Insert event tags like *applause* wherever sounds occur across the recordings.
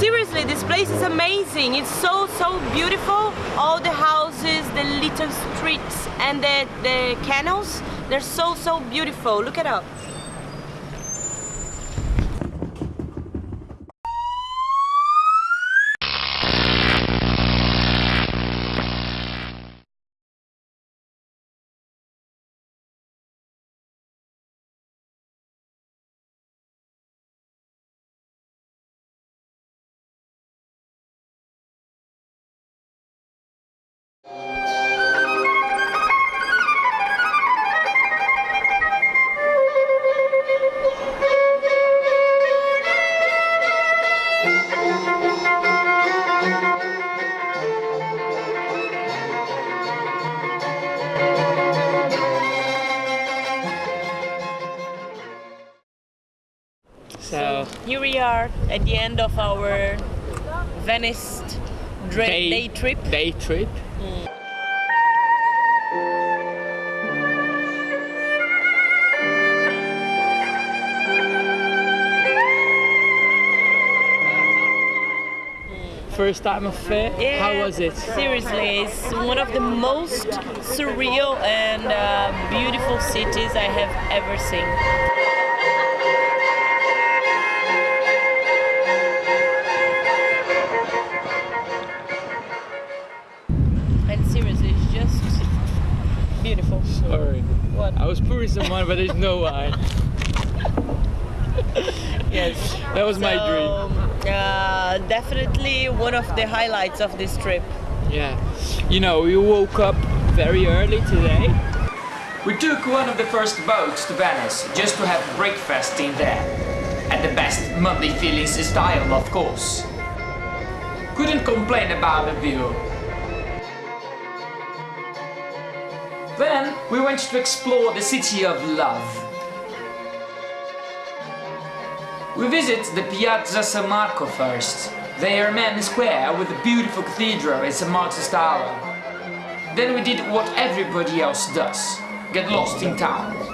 seriously, this place is amazing. It's so, so beautiful. All the houses, the little streets, and the, the canals, they're so, so beautiful. Look it up. Are at the end of our Venice Day- day trip. day trip. First time of fair. Yeah, How was it? Seriously, it's one of the most surreal and uh, beautiful cities I have ever seen. Was pouring some wine, but there's no wine. *laughs* Yes. That was my dream. Uh, definitely one of the highlights of this trip. Yeah. You know, we woke up very early today. We took one of the first boats to Venice just to have breakfast in there. At the best Monday feelings style, of course. Couldn't complain about the view. We went to explore the city of love. We visit the Piazza San Marco first. There, main square with a beautiful cathedral and San Marco's Tower. Then we did what everybody else does. Get lost in town.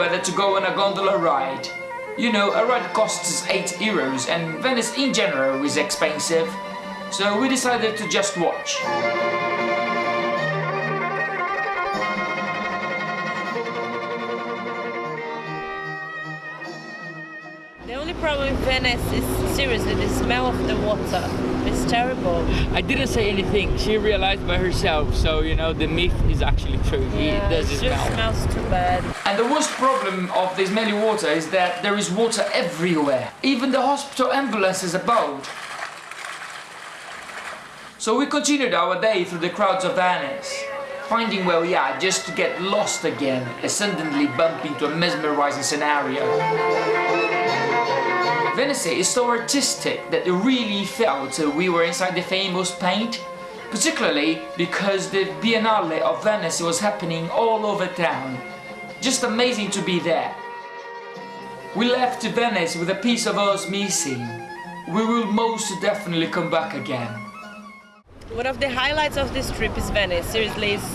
Whether to go on a gondola ride. You know, a ride costs 8 euros and Venice in general is expensive. So we decided to just watch. Problem in Venice is seriously the smell of the water. It's terrible. I didn't say anything. She realized by herself. So you know, the myth is actually true. Yeah, it does it smell. just smells too bad. And the worst problem of this smelly water is that there is water everywhere. Even the hospital ambulance is abode. So we continued our day through the crowds of Venice, finding where we are just to get lost again and suddenly bump into a mesmerizing scenario. Venice is so artistic that it really felt we were inside the famous paint, particularly because the Biennale of Venice was happening all over town. Just amazing to be there. We left Venice with a piece of us missing. We will most definitely come back again. One of the highlights of this trip is Venice. Seriously, it's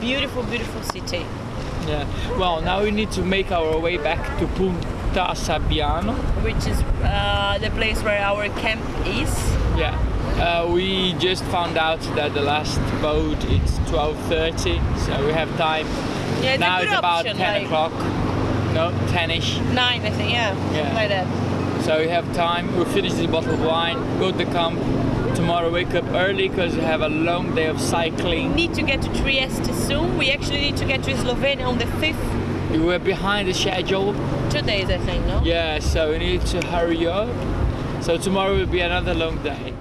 beautiful, beautiful city. Yeah. Well, now we need to make our way back to Punta Sabbioni. which is uh, the place where our camp is. Yeah. Uh, we just found out that the last boat is 12:30, so we have time. Yeah, it's now it's about option, 10 like o'clock. No, 10ish. nine, I think. Yeah, Yeah. like that. So we have time. We'll finish this bottle of wine, go to the camp. Tomorrow wake up early because we have a long day of cycling. We Need to get to Trieste soon. We actually need to get to Slovenia on the fifth. We were behind the schedule. Two days, I think. No. Yeah, so we need to hurry up. So tomorrow will be another long day.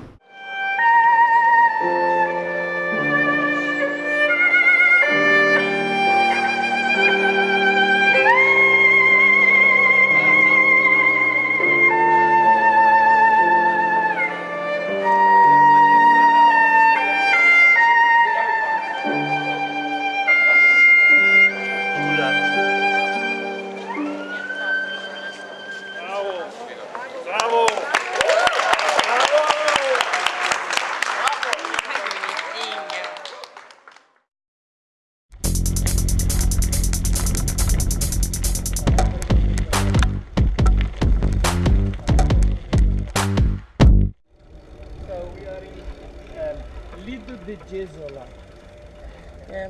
Yeah.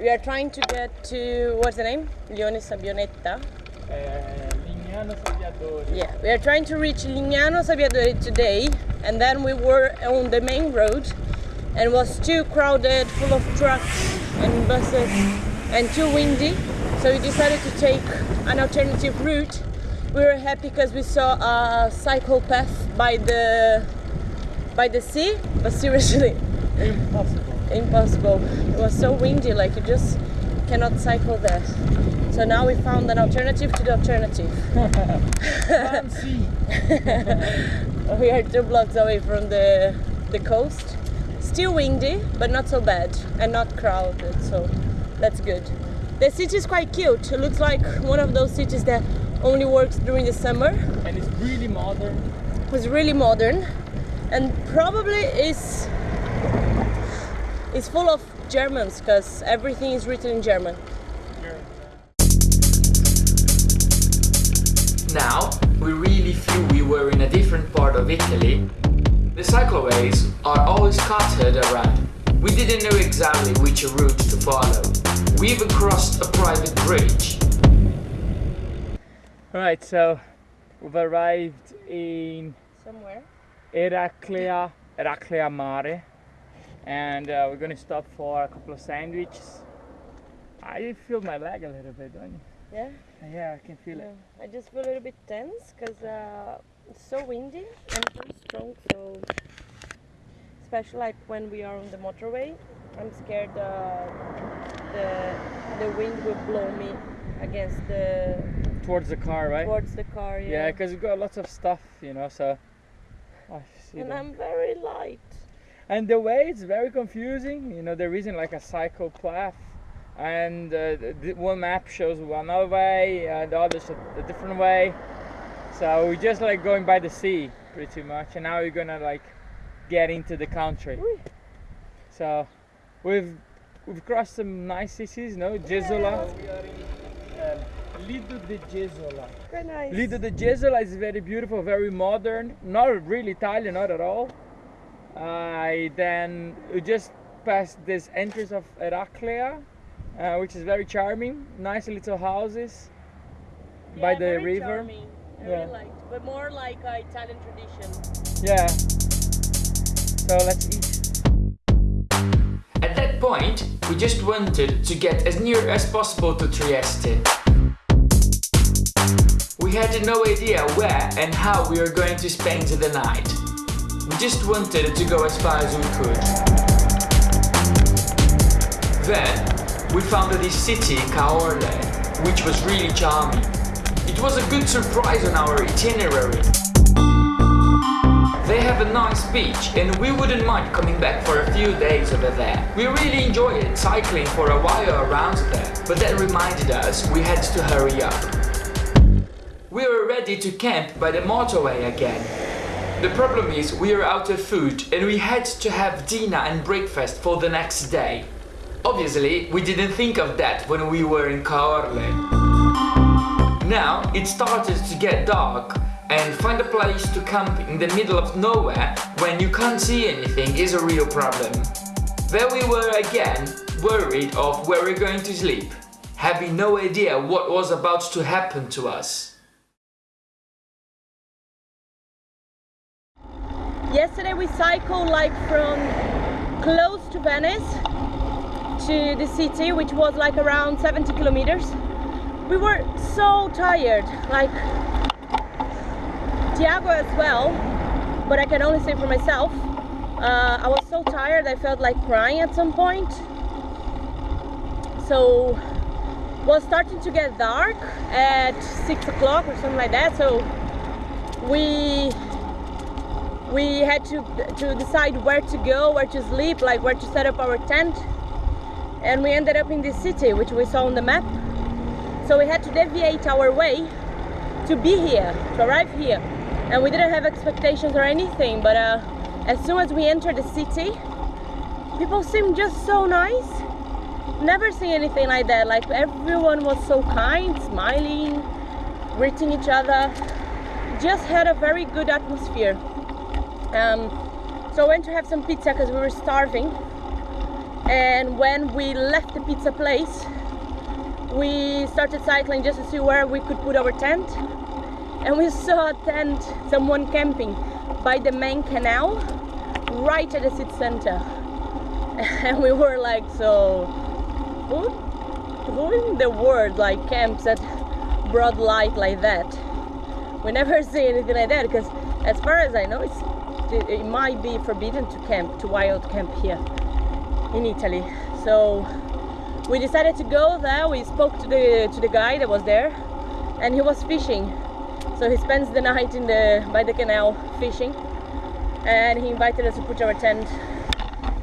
We are trying to get to what's the name? Lione Sabionetta. Eh. Yeah, we are trying to reach Lignano Sabbiadoro today, and then we were on the main road, and it was too crowded, full of trucks and buses, and too windy. So we decided to take an alternative route. We were happy because we saw a cycle path by the by the sea, but seriously, Impossible. impossible. It was so windy, like you just cannot cycle there. So now we found an alternative to the alternative. *laughs* We are two blocks away from the the coast. Still windy, but not so bad and not crowded, so that's good. The city is quite cute. It looks like one of those cities that only works during the summer. and it's really modern. It's really modern and probably is is full of Germans because everything is written in German. Now, we really feel we were in a different part of Italy. The cycleways are all scattered around. We didn't know exactly which route to follow. We even crossed a private bridge. Alright, so we've arrived in Somewhere. Eraclea, Eraclea Mare, and uh, we're gonna stop for a couple of sandwiches. I feel my leg a little bit, don't you? Yeah. Yeah, I can feel it. I just feel a little bit tense because uh, it's so windy and so strong. So, especially like when we are on the motorway, I'm scared uh, the the wind will blow me against the Towards the car, right? towards the car. Yeah, Yeah, because we've got lots of stuff, you know, so. I see and that. I'm very light. And the way it's very confusing, you know, there isn't like a cycle path, and uh, the, the one map shows one other way, and the other a different way. So we're just like going by the sea, pretty much, and now we're gonna like get into the country. Ui. So we've we've crossed some nice cities, no? Jesolo. Lido de Jesolo. Very nice. Lido de Jesolo is very beautiful, very modern, not really Italian, not at all. I then just passed this entrance of Eraclea, uh, which is very charming, nice little houses by Yeah, the very river. charming. I Yeah. really liked, but more like uh, Italian tradition. Yeah. So let's eat. At that point, we just wanted to get as near as possible to Trieste. We had no idea where and how we were going to spend the night. We just wanted to go as far as we could. Then, we found this city, Caorle, which was really charming. It was a good surprise on our itinerary. They have a nice beach and we wouldn't mind coming back for a few days over there. We really enjoyed cycling for a while around there, but that reminded us we had to hurry up. We were ready to camp by the motorway again. The problem is we are out of food and we had to have dinner and breakfast for the next day. Obviously, we didn't think of that when we were in Caorle. Now it started to get dark and find a place to camp in the middle of nowhere when you can't see anything is a real problem. There we were again, worried of where we're going to sleep, having no idea what was about to happen to us. Yesterday we cycled like from close to Venice to the city, which was like around 70 kilometers. We were so tired, like Tiago as well, but I can only say for myself. Uh, I was so tired, I felt like crying at some point. So was starting to get dark at six o'clock or something like that. So we we had to to decide where to go, where to sleep, like where to set up our tent. And we ended up in this city, which we saw on the map. So we had to deviate our way to be here, to arrive here. And we didn't have expectations or anything, but uh, as soon as we entered the city, people seemed just so nice. Never seen anything like that. Like everyone was so kind, smiling, greeting each other. Just had a very good atmosphere. Um, so I went to have some pizza because we were starving. And when we left the pizza place, we started cycling just to see where we could put our tent. And we *laughs* saw a tent, someone camping by the main canal, right at the city center. *laughs* And we were like, so who, who in the world like camps at broad light like that? We never *laughs* see anything like that because as far as I know, it's, it, might be forbidden to camp, to wild camp here in Italy. So we decided to go there. We spoke to the to the guy that was there, and he was fishing. So he spends the night in the by the canal fishing, and he invited us to put our tent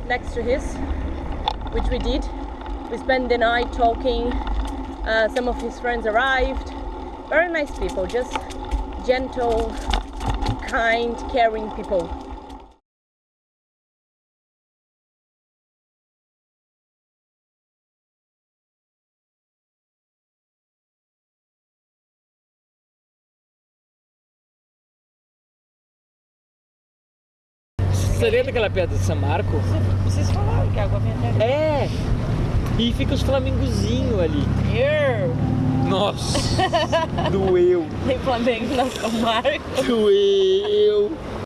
next to his, which we did. We spent the night talking. Uh, some of his friends arrived. Very nice people, just gentle, kind, caring people. Você lembra daquela pedra de São Marco? Vocês falaram que a água vinha até É! E fica os flamingozinhos ali. Nossa! *laughs* Doeu! Tem Flamengo na São Marco. Doeu!